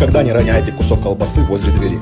Никогда не роняйте кусок колбасы возле двери.